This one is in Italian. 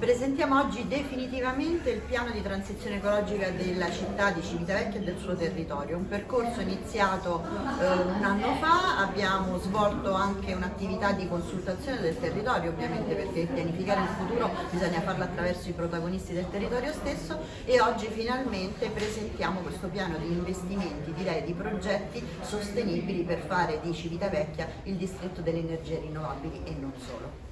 Presentiamo oggi definitivamente il piano di transizione ecologica della città di Civitavecchia e del suo territorio, un percorso iniziato eh, un anno fa, abbiamo svolto anche un'attività di consultazione del territorio ovviamente perché pianificare il futuro bisogna farlo attraverso i protagonisti del territorio stesso. E oggi finalmente presentiamo questo piano di investimenti, direi di progetti sostenibili per fare di Civitavecchia il distretto delle energie rinnovabili e non solo.